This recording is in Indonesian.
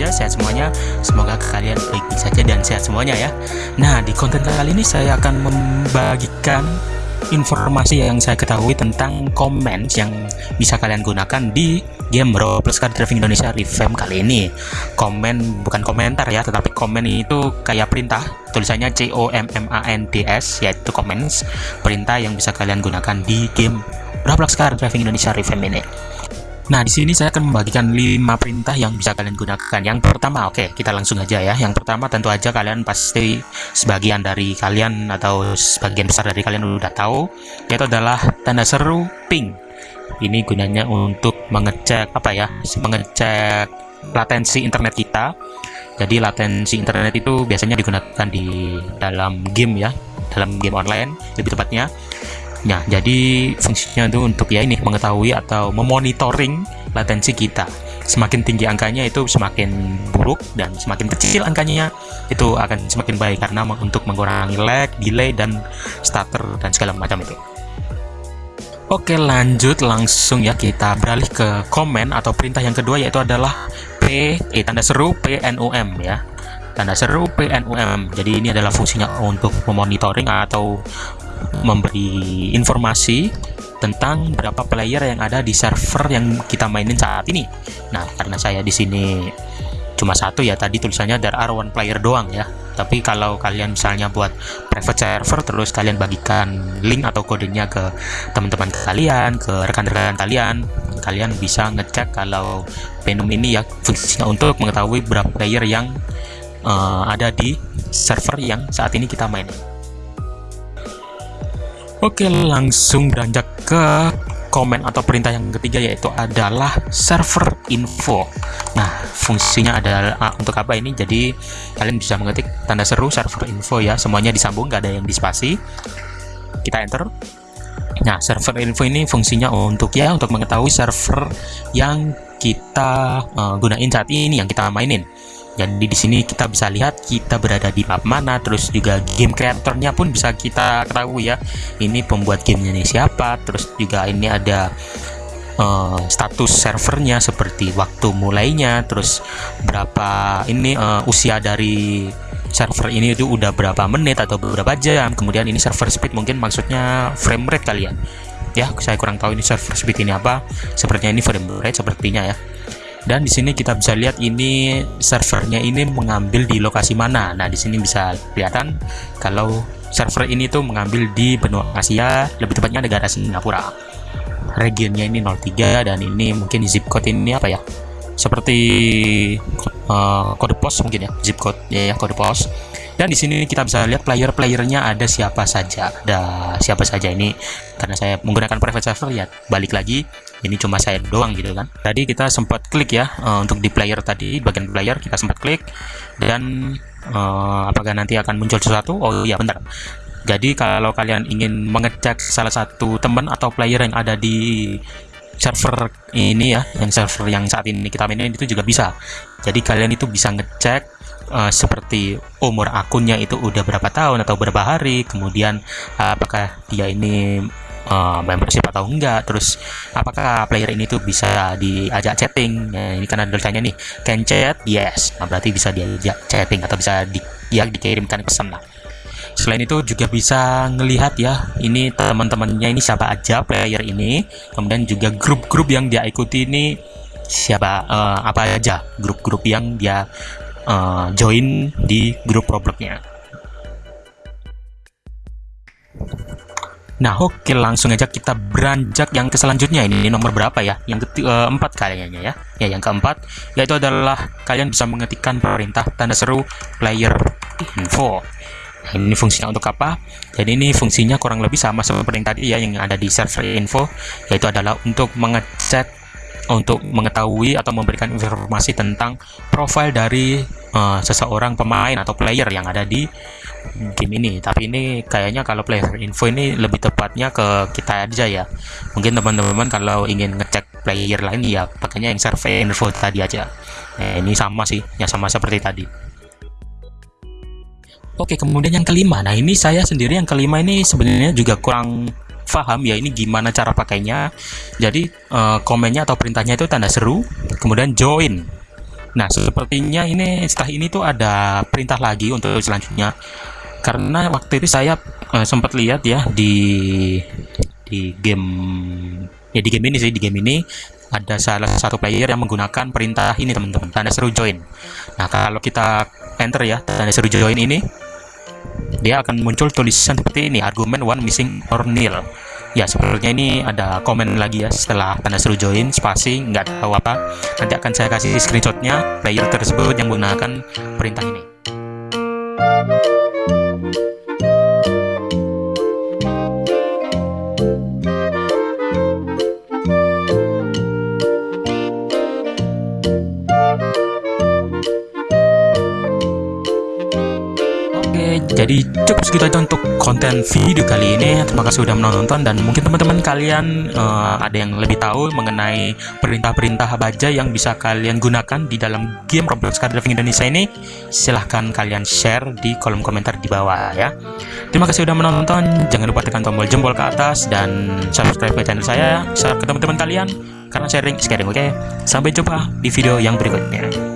saja, sehat semuanya. Semoga kalian baik-baik saja dan sehat semuanya ya. Nah, di konten kali ini saya akan membagikan informasi yang saya ketahui tentang komen yang bisa kalian gunakan di game Roblox Car Driving Indonesia Revamp kali ini. Komen bukan komentar ya, tetapi komen itu kayak perintah, tulisannya C O M M A N D S yaitu comments, perintah yang bisa kalian gunakan di game Roblox Car Driving Indonesia Revamp ini. Nah, di sini saya akan membagikan 5 perintah yang bisa kalian gunakan. Yang pertama, oke, okay, kita langsung aja ya. Yang pertama tentu aja kalian pasti sebagian dari kalian atau sebagian besar dari kalian udah tahu, yaitu adalah tanda seru ping. Ini gunanya untuk mengecek apa ya? Mengecek latensi internet kita. Jadi latensi internet itu biasanya digunakan di dalam game ya, dalam game online lebih tepatnya Nah, jadi fungsinya itu untuk ya ini mengetahui atau memonitoring latensi kita. Semakin tinggi angkanya itu semakin buruk dan semakin kecil angkanya itu akan semakin baik karena untuk mengurangi lag, delay dan stutter dan segala macam itu. Oke, lanjut langsung ya kita beralih ke komen atau perintah yang kedua yaitu adalah P eh tanda seru PNUM ya tanda seru PNUM. Jadi ini adalah fungsinya untuk memonitoring atau memberi informasi tentang berapa player yang ada di server yang kita mainin saat ini. Nah, karena saya di sini cuma satu ya tadi tulisannya there are one player doang ya. Tapi kalau kalian misalnya buat private server terus kalian bagikan link atau kodenya ke teman-teman kalian, ke rekan-rekan kalian, kalian bisa ngecek kalau Venom ini ya fungsinya untuk mengetahui berapa player yang uh, ada di server yang saat ini kita mainin. Oke, langsung beranjak ke komen atau perintah yang ketiga yaitu adalah server info. Nah, fungsinya adalah ah, untuk apa ini? Jadi kalian bisa mengetik tanda seru server info ya, semuanya disambung, nggak ada yang dispasi. Kita enter. Nah, server info ini fungsinya untuk ya untuk mengetahui server yang kita uh, gunain saat ini, yang kita mainin. Jadi di sini kita bisa lihat kita berada di map mana, terus juga game kreatornya pun bisa kita ketahui ya. Ini pembuat gamenya ini siapa, terus juga ini ada uh, status servernya seperti waktu mulainya, terus berapa ini uh, usia dari server ini itu udah berapa menit atau beberapa jam. Kemudian ini server speed mungkin maksudnya frame rate kali ya. Ya, saya kurang tahu ini server speed ini apa. Sepertinya ini frame rate sepertinya ya dan di sini kita bisa lihat ini servernya ini mengambil di lokasi mana. Nah di sini bisa kelihatan kalau server ini tuh mengambil di benua Asia lebih tepatnya negara Singapura. Regionnya ini 03 dan ini mungkin zip code ini apa ya? Seperti uh, kode pos mungkin ya zip code ya, ya kode pos dan di sini kita bisa lihat player-playernya ada siapa saja. Ada siapa saja ini. Karena saya menggunakan private server ya balik lagi ini cuma saya doang gitu kan. Tadi kita sempat klik ya uh, untuk di player tadi bagian player kita sempat klik. Dan uh, apakah nanti akan muncul sesuatu? Oh iya bentar. Jadi kalau kalian ingin mengecek salah satu teman atau player yang ada di server ini ya yang server yang saat ini kita mainin itu juga bisa. Jadi kalian itu bisa ngecek uh, seperti umur akunnya itu udah berapa tahun atau berapa hari, kemudian uh, apakah dia ini uh, membership atau enggak, terus apakah player ini tuh bisa diajak chatting, nah, ini karena tulisannya nih can chat, yes, nah berarti bisa diajak chatting atau bisa di, ya dikirimkan pesan lah. Selain itu juga bisa ngelihat ya, ini teman-temannya ini siapa aja player ini, kemudian juga grup-grup yang dia ikuti ini siapa uh, apa aja grup-grup yang dia uh, join di grup Robloxnya. Nah, oke langsung aja kita beranjak yang ke selanjutnya ini, ini nomor berapa ya? Yang keempat kayaknya ya. Ya, yang keempat yaitu adalah kalian bisa mengetikkan perintah tanda seru player info. Nah, ini fungsinya untuk apa? Jadi ini fungsinya kurang lebih sama seperti yang tadi ya yang ada di server info yaitu adalah untuk mengecek untuk mengetahui atau memberikan informasi tentang profil dari uh, seseorang pemain atau player yang ada di game ini. Tapi ini kayaknya kalau player info ini lebih tepatnya ke kita aja ya. Mungkin teman-teman kalau ingin ngecek player lain ya pakainya yang survey info tadi aja. Nah, ini sama sih ya sama seperti tadi. Oke, kemudian yang kelima. Nah, ini saya sendiri yang kelima ini sebenarnya juga kurang paham ya ini gimana cara pakainya. Jadi uh, komennya atau perintahnya itu tanda seru, kemudian join. Nah, sepertinya ini setelah ini tuh ada perintah lagi untuk selanjutnya. Karena waktu itu saya uh, sempat lihat ya di di game ya di game ini sih di game ini ada salah satu player yang menggunakan perintah ini teman-teman tanda seru join. Nah, kalau kita enter ya tanda seru join ini dia akan muncul tulisan seperti ini argumen one missing or nil. Ya sepertinya ini ada komen lagi ya setelah tanda seru join spasi nggak tahu apa nanti akan saya kasih screenshotnya player tersebut yang menggunakan perintah ini jadi cukup segitu aja untuk konten video kali ini. Terima kasih sudah menonton dan mungkin teman-teman kalian uh, ada yang lebih tahu mengenai perintah-perintah baja yang bisa kalian gunakan di dalam game Roblox Card Driving Indonesia ini. Silahkan kalian share di kolom komentar di bawah ya. Terima kasih sudah menonton. Jangan lupa tekan tombol jempol ke atas dan subscribe ke channel saya. Share ke teman-teman kalian karena sharing is caring oke? Okay? sampai jumpa di video yang berikutnya